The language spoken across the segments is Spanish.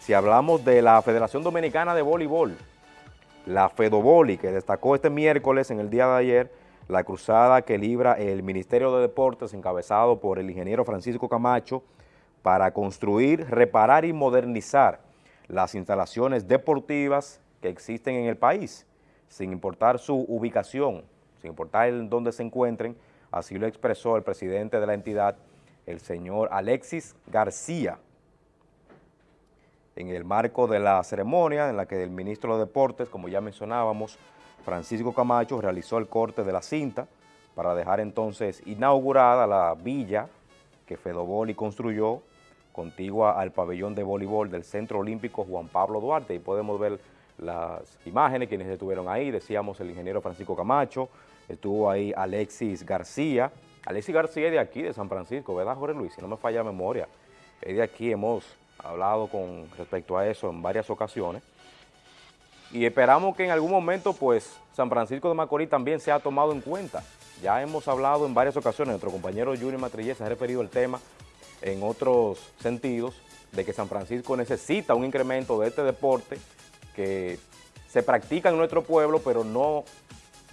si hablamos de la Federación Dominicana de Voleibol, la FEDOBOLI, que destacó este miércoles en el día de ayer la cruzada que libra el Ministerio de Deportes encabezado por el ingeniero Francisco Camacho para construir, reparar y modernizar las instalaciones deportivas que existen en el país, sin importar su ubicación, sin importar en dónde se encuentren, así lo expresó el presidente de la entidad, el señor Alexis García, en el marco de la ceremonia en la que el ministro de Deportes, como ya mencionábamos, Francisco Camacho realizó el corte de la cinta para dejar entonces inaugurada la villa que Fedoboli construyó contigua al pabellón de voleibol del Centro Olímpico Juan Pablo Duarte y podemos ver las imágenes, quienes estuvieron ahí, decíamos el ingeniero Francisco Camacho, estuvo ahí Alexis García, Alexis García es de aquí, de San Francisco, ¿verdad Jorge Luis? Si no me falla la memoria, es de aquí, hemos hablado con respecto a eso en varias ocasiones, y esperamos que en algún momento pues San Francisco de Macorís también sea tomado en cuenta. Ya hemos hablado en varias ocasiones, nuestro compañero Junior Matrillé se ha referido al tema en otros sentidos, de que San Francisco necesita un incremento de este deporte que se practica en nuestro pueblo, pero no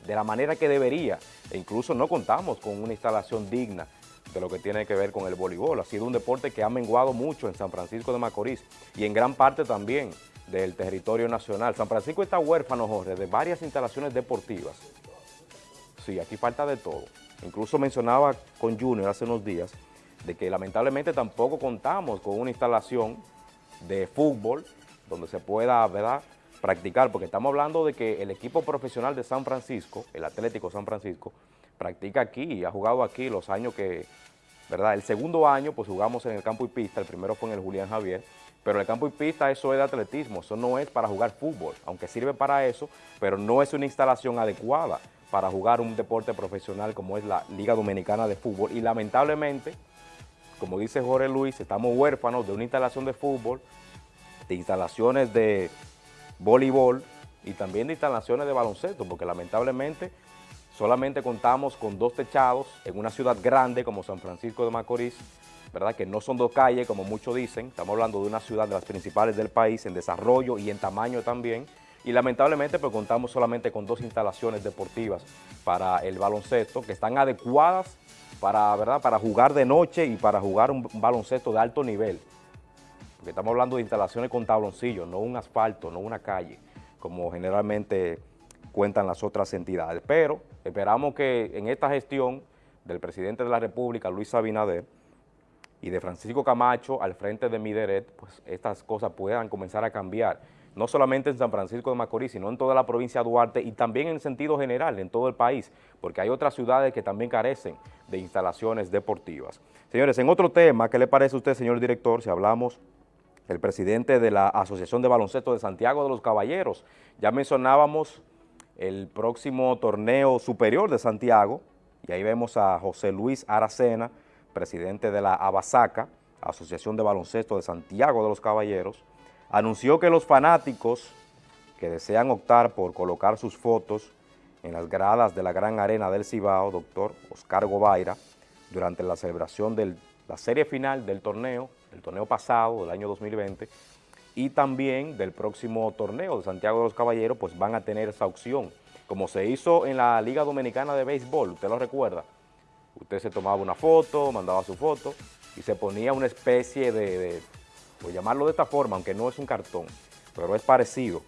de la manera que debería, e incluso no contamos con una instalación digna de lo que tiene que ver con el voleibol. Ha sido un deporte que ha menguado mucho en San Francisco de Macorís y en gran parte también del territorio nacional. San Francisco está huérfano, Jorge, de varias instalaciones deportivas. Sí, aquí falta de todo. Incluso mencionaba con Junior hace unos días de que lamentablemente tampoco contamos con una instalación de fútbol donde se pueda, ¿verdad?, practicar, porque estamos hablando de que el equipo profesional de San Francisco, el Atlético San Francisco, practica aquí ha jugado aquí los años que, ¿verdad? El segundo año, pues jugamos en el campo y pista, el primero fue en el Julián Javier, pero el campo y pista eso es de atletismo, eso no es para jugar fútbol, aunque sirve para eso, pero no es una instalación adecuada para jugar un deporte profesional como es la Liga Dominicana de Fútbol y lamentablemente, como dice Jorge Luis, estamos huérfanos de una instalación de fútbol, de instalaciones de voleibol y también de instalaciones de baloncesto, porque lamentablemente solamente contamos con dos techados en una ciudad grande como San Francisco de Macorís, ¿verdad? que no son dos calles, como muchos dicen, estamos hablando de una ciudad de las principales del país en desarrollo y en tamaño también, y lamentablemente pues contamos solamente con dos instalaciones deportivas para el baloncesto que están adecuadas para, ¿verdad? para jugar de noche y para jugar un baloncesto de alto nivel, porque estamos hablando de instalaciones con tabloncillos, no un asfalto, no una calle, como generalmente cuentan las otras entidades, pero esperamos que en esta gestión del presidente de la República, Luis Abinader, y de Francisco Camacho al frente de Mideret, pues estas cosas puedan comenzar a cambiar, no solamente en San Francisco de Macorís, sino en toda la provincia de Duarte y también en sentido general, en todo el país, porque hay otras ciudades que también carecen de instalaciones deportivas. Señores, en otro tema, ¿qué le parece a usted, señor director, si hablamos del presidente de la Asociación de Baloncesto de Santiago de los Caballeros? Ya mencionábamos el próximo torneo superior de Santiago, y ahí vemos a José Luis Aracena, presidente de la Abasaca, Asociación de Baloncesto de Santiago de los Caballeros, anunció que los fanáticos que desean optar por colocar sus fotos en las gradas de la Gran Arena del Cibao, doctor Oscar Gobaira, durante la celebración de la serie final del torneo, el torneo pasado del año 2020, y también del próximo torneo de Santiago de los Caballeros, pues van a tener esa opción, como se hizo en la Liga Dominicana de Béisbol, usted lo recuerda, Usted se tomaba una foto, mandaba su foto y se ponía una especie de, por llamarlo de esta forma, aunque no es un cartón, pero es parecido,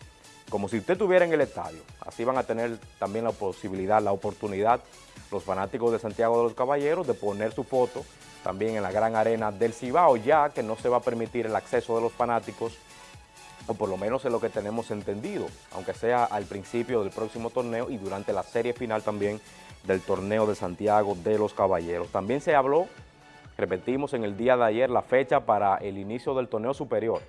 como si usted estuviera en el estadio. Así van a tener también la posibilidad, la oportunidad, los fanáticos de Santiago de los Caballeros, de poner su foto también en la gran arena del Cibao, ya que no se va a permitir el acceso de los fanáticos, o por lo menos es lo que tenemos entendido, aunque sea al principio del próximo torneo y durante la serie final también del torneo de Santiago de los Caballeros. También se habló, repetimos en el día de ayer, la fecha para el inicio del torneo superior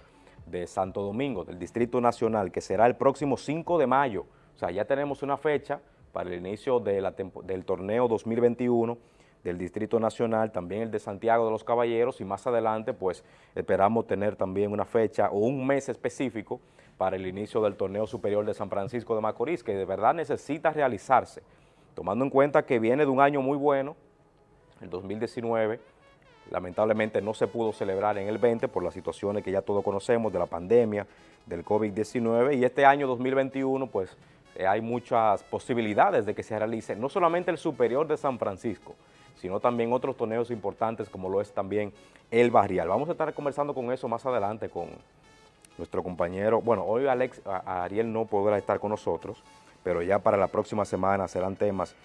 de Santo Domingo, del Distrito Nacional, que será el próximo 5 de mayo. O sea, ya tenemos una fecha para el inicio del torneo 2021 del Distrito Nacional, también el de Santiago de los Caballeros y más adelante pues esperamos tener también una fecha o un mes específico para el inicio del torneo superior de San Francisco de Macorís, que de verdad necesita realizarse tomando en cuenta que viene de un año muy bueno, el 2019, lamentablemente no se pudo celebrar en el 20 por las situaciones que ya todos conocemos de la pandemia, del COVID-19 y este año 2021 pues eh, hay muchas posibilidades de que se realice no solamente el Superior de San Francisco, sino también otros torneos importantes como lo es también el Barrial. Vamos a estar conversando con eso más adelante con nuestro compañero, bueno, hoy Alex, Ariel no podrá estar con nosotros, pero ya para la próxima semana serán temas